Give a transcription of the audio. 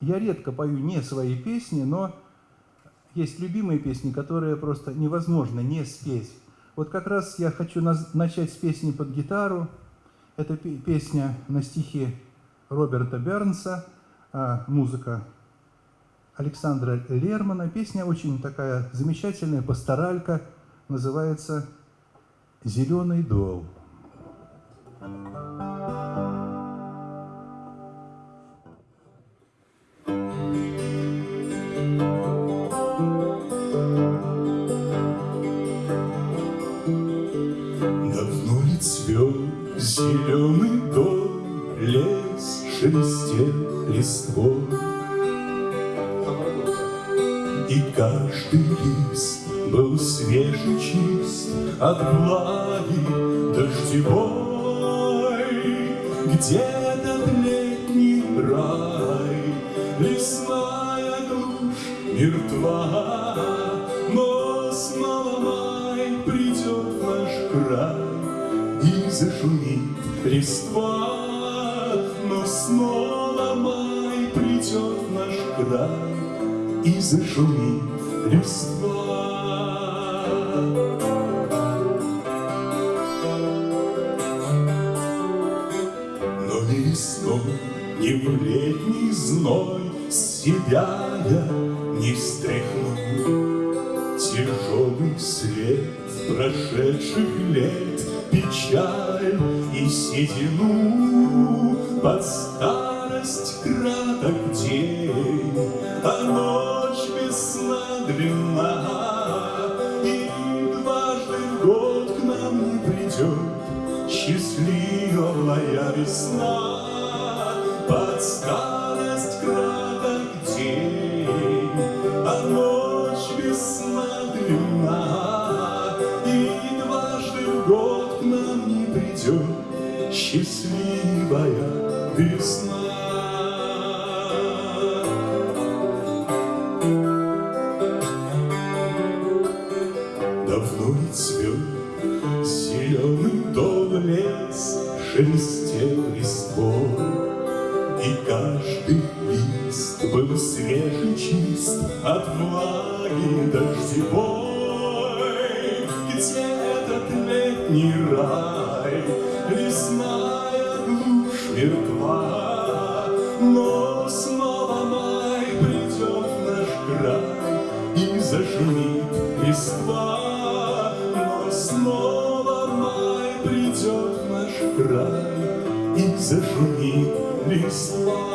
Я редко пою не свои песни, но есть любимые песни, которые просто невозможно не спеть. Вот как раз я хочу начать с песни под гитару. Это песня на стихи Роберта Бернса, а музыка Александра Лермана. Песня очень такая замечательная, пасторалька, называется «Зеленый дол». Зеленый дом, лес шелестел листвой, И каждый лист был свеж чист От влаги дождевой. Где-то летний рай, лесная глушь мертва, Но снова май придет наш край, и зашумит листва, но снова май придет наш край и зашумит листва. Но весной, ни в летний зной себя я не встряхну. Тяжелый след прошедших лет печаль и седину, Под старость краток день, а ночь весна длинна, И дважды в год к нам не придет счастливая весна. Счастливая весна. Давно не цвет зеленый дом лес, шелестел листвой, И каждый лист был свеж и чист от влаги дождевой. Где летний рай, лесная глушь мертва, но снова май придет наш край и зашумит листва, но снова май придет наш край и зашумит листва.